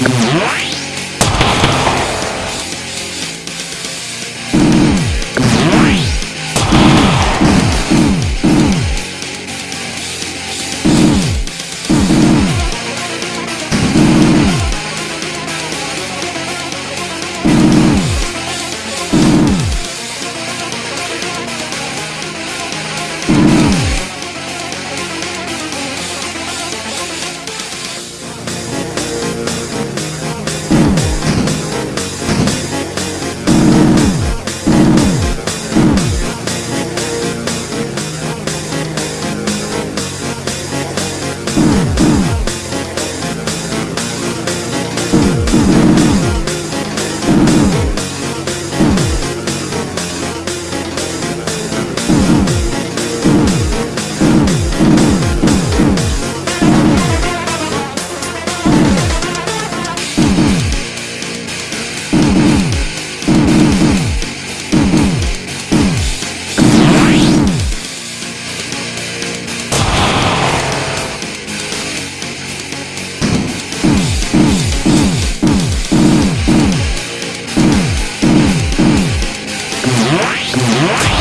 Right. What?